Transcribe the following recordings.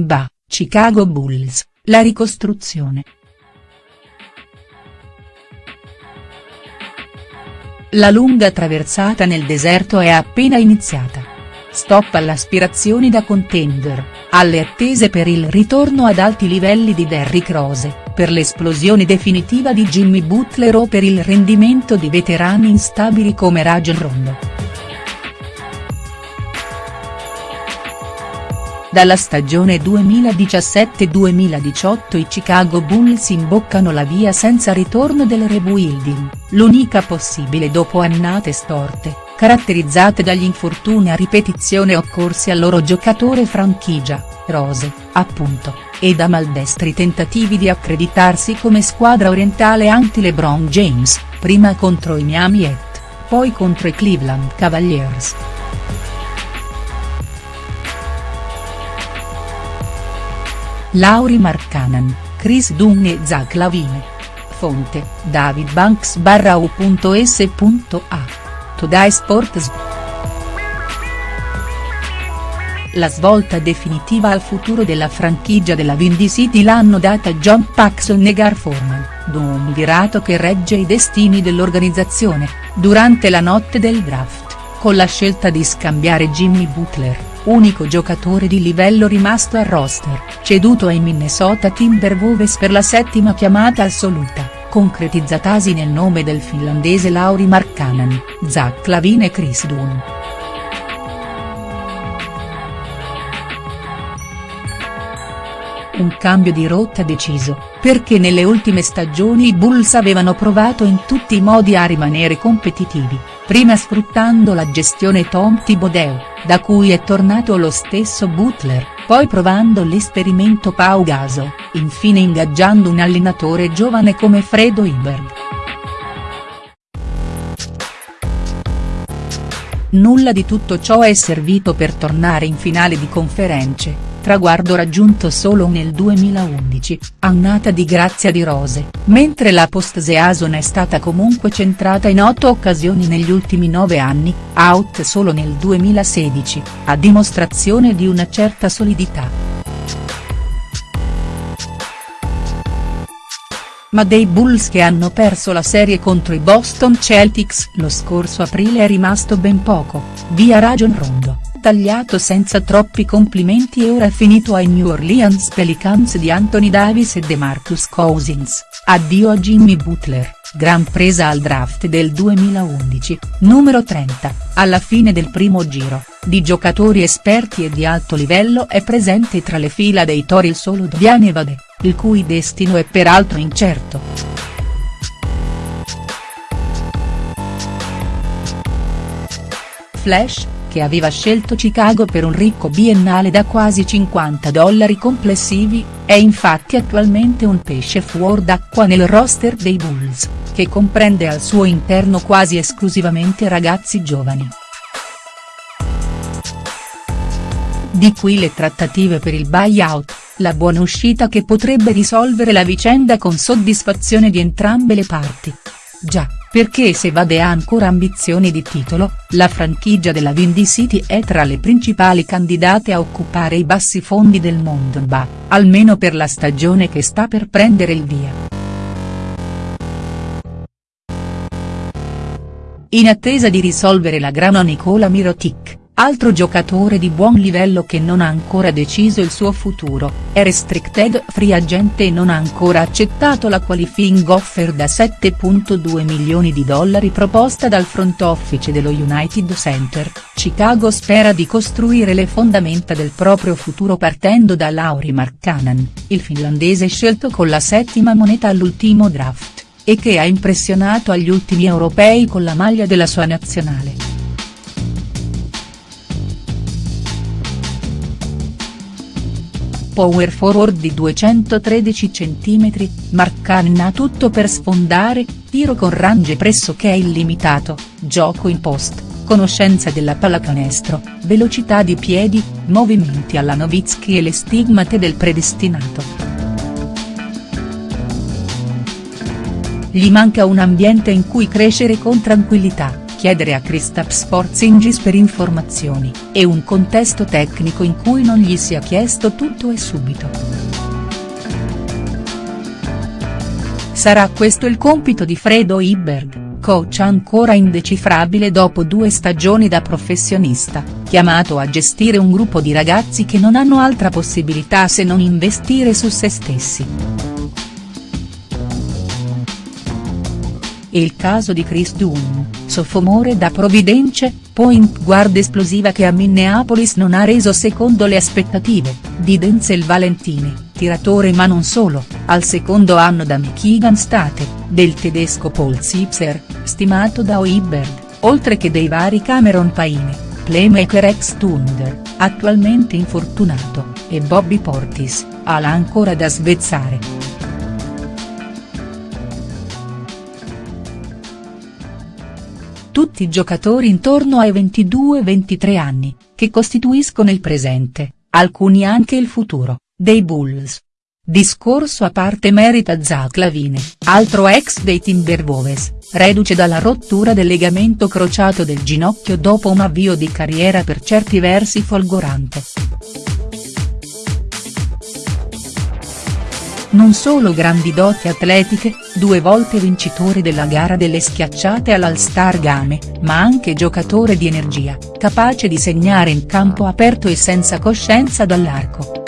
NBA, Chicago Bulls, la ricostruzione. La lunga traversata nel deserto è appena iniziata. Stop alle aspirazioni da contender, alle attese per il ritorno ad alti livelli di Derrick Rose, per l'esplosione definitiva di Jimmy Butler o per il rendimento di veterani instabili come Rajon Rondo. Dalla stagione 2017-2018 i Chicago Bulls imboccano la via senza ritorno del rebuilding, l'unica possibile dopo annate storte, caratterizzate dagli infortuni a ripetizione occorsi al loro giocatore franchigia, Rose, appunto, e da maldestri tentativi di accreditarsi come squadra orientale anti-LeBron James, prima contro i Miami Heat, poi contro i Cleveland Cavaliers. Lauri Markkanen, Chris Dunn e Zach Lavine. Fonte, David Banks barra u.s.a. Today Sports. La svolta definitiva al futuro della franchigia della Windy City l'hanno data John Paxson e Gar Forman, d'un virato che regge i destini dell'organizzazione, durante la notte del draft, con la scelta di scambiare Jimmy Butler unico giocatore di livello rimasto al roster, ceduto ai Minnesota Timberwolves per la settima chiamata assoluta, concretizzatasi nel nome del finlandese Lauri Markkanen, Zach Lavine e Chris Dunn. Un cambio di rotta deciso, perché nelle ultime stagioni i Bulls avevano provato in tutti i modi a rimanere competitivi, prima sfruttando la gestione Tom Thibodeau, da cui è tornato lo stesso Butler, poi provando l'esperimento Pau Gaso, infine ingaggiando un allenatore giovane come Fredo Iberg. Nulla di tutto ciò è servito per tornare in finale di conferenze, traguardo raggiunto solo nel 2011, annata di grazia di rose, mentre la post-season è stata comunque centrata in otto occasioni negli ultimi nove anni, out solo nel 2016, a dimostrazione di una certa solidità. ma dei Bulls che hanno perso la serie contro i Boston Celtics lo scorso aprile è rimasto ben poco, via Rajon Rondo tagliato senza troppi complimenti e ora finito ai New Orleans Pelicans di Anthony Davis e DeMarcus Cousins, addio a Jimmy Butler, gran presa al draft del 2011, numero 30, alla fine del primo giro, di giocatori esperti e di alto livello è presente tra le fila dei Tori il solo Dviane Vade, il cui destino è peraltro incerto. Flash, che aveva scelto Chicago per un ricco biennale da quasi 50 dollari complessivi, è infatti attualmente un pesce fuor d'acqua nel roster dei Bulls, che comprende al suo interno quasi esclusivamente ragazzi giovani. Di qui le trattative per il buyout, la buona uscita che potrebbe risolvere la vicenda con soddisfazione di entrambe le parti. Già, perché se Vade ha ancora ambizioni di titolo, la franchigia della Windy City è tra le principali candidate a occupare i bassi fondi del mondo NBA, almeno per la stagione che sta per prendere il via. In attesa di risolvere la grana Nicola Mirotic, Altro giocatore di buon livello che non ha ancora deciso il suo futuro, è restricted free agent e non ha ancora accettato la qualifying offer da 7.2 milioni di dollari proposta dal front office dello United Center, Chicago spera di costruire le fondamenta del proprio futuro partendo da Lauri Markkanen, il finlandese scelto con la settima moneta all'ultimo draft, e che ha impressionato agli ultimi europei con la maglia della sua nazionale. Power forward di 213 cm, Markkanen ha tutto per sfondare, tiro con range pressoché illimitato, gioco in post, conoscenza della pallacanestro, velocità di piedi, movimenti alla Nowitzki e le stigmate del predestinato. Gli manca un ambiente in cui crescere con tranquillità chiedere a Kristaps Porzingis per informazioni, e un contesto tecnico in cui non gli sia chiesto tutto e subito. Sarà questo il compito di Fredo Iberg? coach ancora indecifrabile dopo due stagioni da professionista, chiamato a gestire un gruppo di ragazzi che non hanno altra possibilità se non investire su se stessi. Il caso di Chris Dunn, sophomore da Providence, point guard esplosiva che a Minneapolis non ha reso secondo le aspettative, di Denzel Valentini, tiratore ma non solo, al secondo anno da Michigan State, del tedesco Paul Zipser, stimato da Oiberg, oltre che dei vari Cameron Paine, playmaker ex Thunder, attualmente infortunato, e Bobby Portis, ala ancora da svezzare. Tutti giocatori intorno ai 22-23 anni, che costituiscono il presente, alcuni anche il futuro, dei Bulls. Discorso a parte merita Zach Lavine, altro ex dei Timberwolves, reduce dalla rottura del legamento crociato del ginocchio dopo un avvio di carriera per certi versi folgorante. Non solo grandi doti atletiche, due volte vincitore della gara delle schiacciate all'All-Star Game, ma anche giocatore di energia, capace di segnare in campo aperto e senza coscienza dall'arco.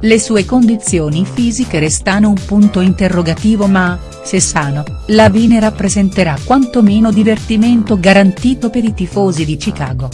Le sue condizioni fisiche restano un punto interrogativo ma, se sano, Lavine rappresenterà quantomeno divertimento garantito per i tifosi di Chicago.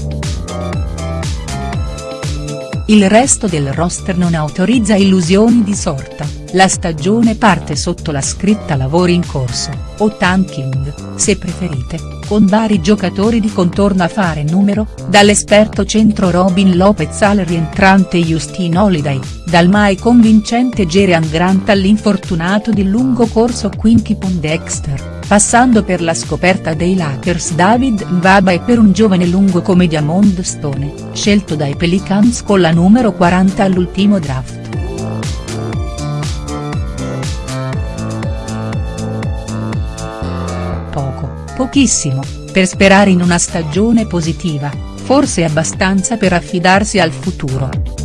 Il resto del roster non autorizza illusioni di sorta, la stagione parte sotto la scritta lavori in corso, o tanking, se preferite, con vari giocatori di contorno a fare numero, dall'esperto centro Robin Lopez al rientrante Justin Holiday, dal mai convincente Gerian Grant all'infortunato di lungo corso Quincy Pondexter passando per la scoperta dei Lakers David Mbaba e per un giovane lungo come Diamond Stone, scelto dai Pelicans con la numero 40 all'ultimo draft. Poco, pochissimo, per sperare in una stagione positiva, forse abbastanza per affidarsi al futuro.